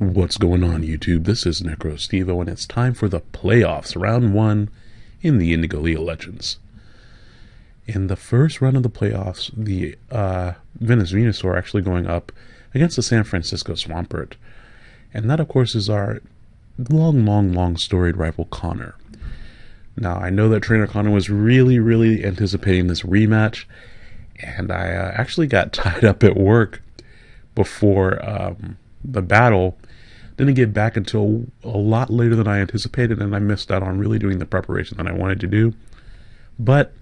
What's going on, YouTube? This is Necro Stevo, and it's time for the playoffs, round one in the Indigo League of Legends. In the first round of the playoffs, the uh, Venus Venusaur actually going up against the San Francisco Swampert. And that, of course, is our long, long, long storied rival Connor. Now, I know that Trainer Connor was really, really anticipating this rematch, and I uh, actually got tied up at work before um, the battle didn't get back until a lot later than I anticipated, and I missed out on really doing the preparation that I wanted to do. But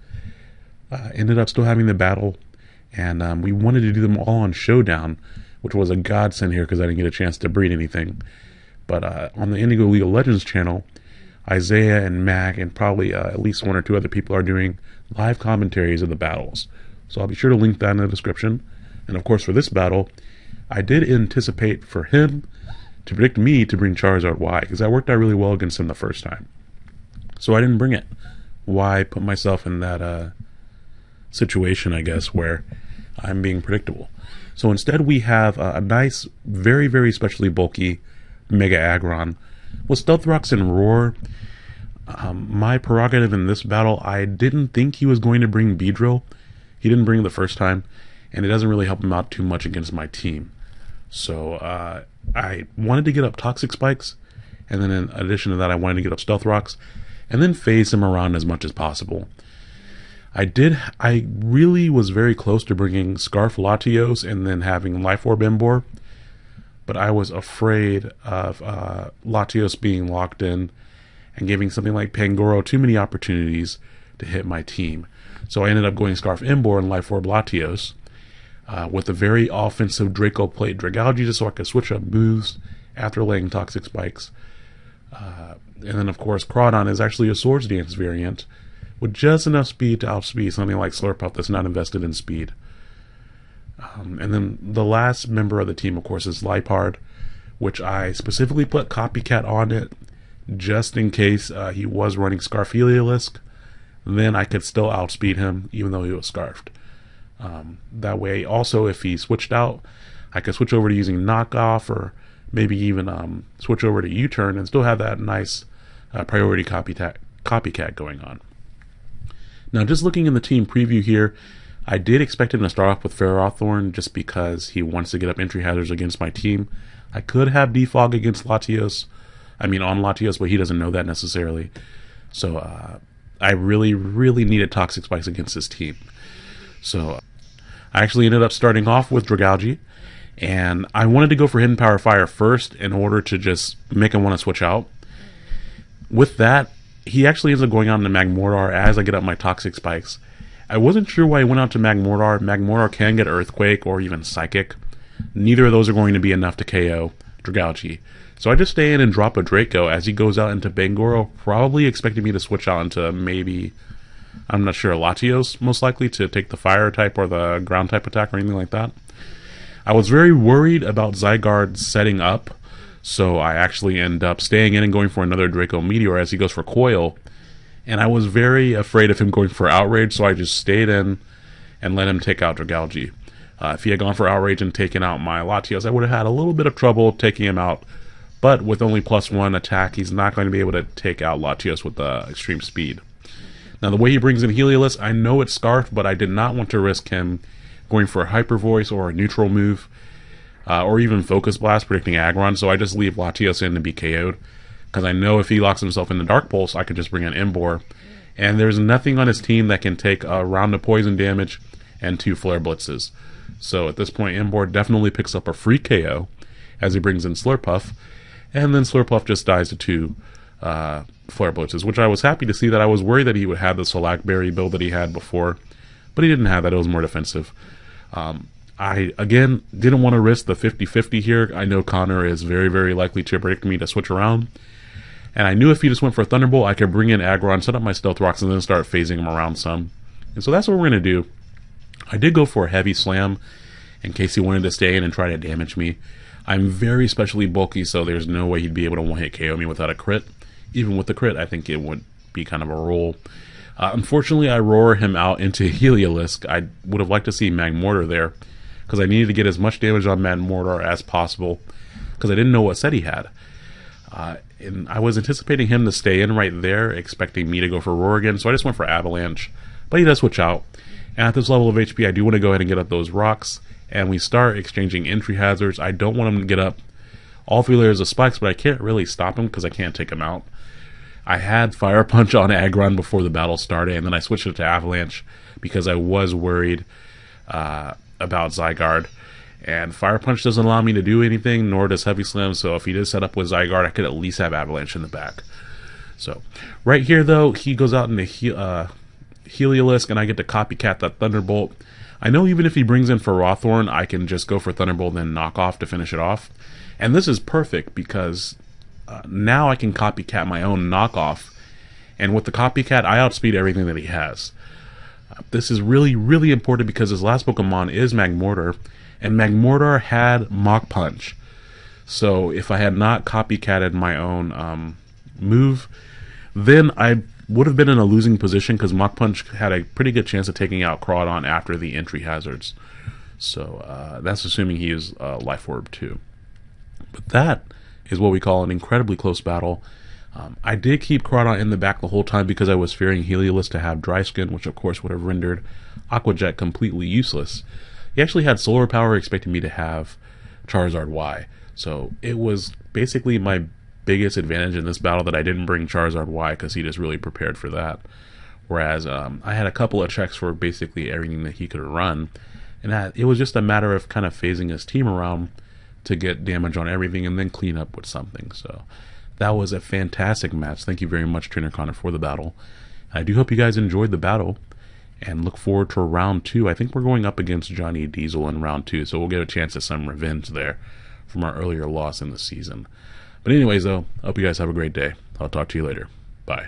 uh, ended up still having the battle, and um, we wanted to do them all on Showdown, which was a godsend here because I didn't get a chance to breed anything. But uh, on the Indigo League of Legends channel, Isaiah and Mac and probably uh, at least one or two other people are doing live commentaries of the battles. So I'll be sure to link that in the description. And of course, for this battle, I did anticipate for him to predict me to bring Charizard Y, because that worked out really well against him the first time. So I didn't bring it. Why put myself in that uh, situation, I guess, where I'm being predictable? So instead, we have a, a nice, very, very specially bulky Mega Aggron with Stealth Rocks and Roar. Um, my prerogative in this battle, I didn't think he was going to bring Beedrill. He didn't bring it the first time, and it doesn't really help him out too much against my team. So uh, I wanted to get up Toxic Spikes, and then in addition to that, I wanted to get up Stealth Rocks, and then phase him around as much as possible. I did. I really was very close to bringing Scarf Latios and then having Life Orb Emboar, but I was afraid of uh, Latios being locked in and giving something like Pangoro too many opportunities to hit my team. So I ended up going Scarf Emboar and Life Orb Latios uh, with a very offensive Draco Plate Dragalge just so I could switch up moves after laying Toxic Spikes. Uh, and then, of course, Crawdaunt is actually a Swords Dance variant with just enough speed to outspeed something like Slurpuff that's not invested in speed. Um, and then the last member of the team, of course, is Liepard, which I specifically put Copycat on it just in case uh, he was running Scarf Heliolisk. Then I could still outspeed him even though he was scarfed. Um, that way, also, if he switched out, I could switch over to using knockoff or maybe even um, switch over to U-turn and still have that nice uh, priority copycat, copycat going on. Now, just looking in the team preview here, I did expect him to start off with Ferrothorn just because he wants to get up entry hazards against my team. I could have Defog against Latios. I mean, on Latios, but he doesn't know that necessarily. So uh, I really, really needed Toxic Spikes against this team. So I actually ended up starting off with Dragalge, and I wanted to go for Hidden Power Fire first in order to just make him want to switch out. With that, he actually ends up going on to Magmortar as I get up my Toxic Spikes. I wasn't sure why he went out to Magmortar. Magmortar can get Earthquake or even Psychic. Neither of those are going to be enough to KO Dragalge. So I just stay in and drop a Draco as he goes out into Pangoro, probably expecting me to switch out into maybe I'm not sure. Latios, most likely, to take the fire type or the ground type attack or anything like that. I was very worried about Zygarde setting up, so I actually end up staying in and going for another Draco Meteor as he goes for Coil. And I was very afraid of him going for Outrage, so I just stayed in and let him take out Dragalge. Uh, if he had gone for Outrage and taken out my Latios, I would have had a little bit of trouble taking him out. But with only plus one attack, he's not going to be able to take out Latios with the extreme speed. Now, the way he brings in Heliolisk, I know it's Scarf, but I did not want to risk him going for a Hyper Voice or a neutral move, uh, or even Focus Blast predicting Aggron, so I just leave Latios in to be KO'd. Because I know if he locks himself in the Dark Pulse, I could just bring in Emboar. And there's nothing on his team that can take a round of poison damage and two Flare Blitzes. So at this point, Emboar definitely picks up a free KO as he brings in Slurpuff, and then Slurpuff just dies to two uh, flare blitzes, which I was happy to see that I was worried that he would have the Salac Berry build that he had before, but he didn't have that. It was more defensive. Um, I, again, didn't want to risk the 50-50 here. I know Connor is very, very likely to predict me to switch around. And I knew if he just went for Thunderbolt, I could bring in Aggron, set up my Stealth Rocks, and then start phasing him around some. And so that's what we're going to do. I did go for a Heavy Slam in case he wanted to stay in and try to damage me. I'm very specially bulky, so there's no way he'd be able to one-hit KO me without a crit even with the crit, I think it would be kind of a roll. Uh, unfortunately, I roar him out into Heliolisk. I would have liked to see Magmortar there because I needed to get as much damage on Magmortar as possible. because I didn't know what set he had. Uh, and I was anticipating him to stay in right there, expecting me to go for Rorigan, so I just went for Avalanche. But he does switch out. And at this level of HP, I do want to go ahead and get up those rocks, and we start exchanging entry hazards. I don't want him to get up all three layers of spikes, but I can't really stop him because I can't take him out. I had Fire Punch on Aggron before the battle started, and then I switched it to Avalanche because I was worried uh, about Zygarde. And Fire Punch doesn't allow me to do anything, nor does Heavy Slam. So if he did set up with Zygarde, I could at least have Avalanche in the back. So right here, though, he goes out into he- uh, Heliolisk, and I get to copycat that Thunderbolt. I know even if he brings in Ferrothorn, I can just go for Thunderbolt and then knock off to finish it off. And this is perfect because uh, now I can copycat my own knockoff. And with the copycat, I outspeed everything that he has. Uh, this is really, really important because his last Pokemon is Magmortar, and Magmortar had Mach Punch. So if I had not copycatted my own um, move, then I would have been in a losing position because Mach Punch had a pretty good chance of taking out Crawdaunt after the entry hazards. So uh, that's assuming he is uh, Life Orb too. But that is what we call an incredibly close battle. Um, I did keep Crawdaunt in the back the whole time because I was fearing Heliolisk to have Dry Skin, which of course would have rendered Aqua Jet completely useless. He actually had Solar Power, expecting me to have Charizard Y. So it was basically my biggest advantage in this battle that I didn't bring Charizard Y because he just really prepared for that. Whereas um, I had a couple of checks for basically everything that he could run, and it was just a matter of kind of phasing his team around to get damage on everything and then clean up with something. So that was a fantastic match. Thank you very much, Trainer Connor, for the battle. I do hope you guys enjoyed the battle and look forward to round two. I think we're going up against Johnny Diesel in round two, so we'll get a chance at some revenge there from our earlier loss in the season. But anyways, though, I hope you guys have a great day. I'll talk to you later. Bye.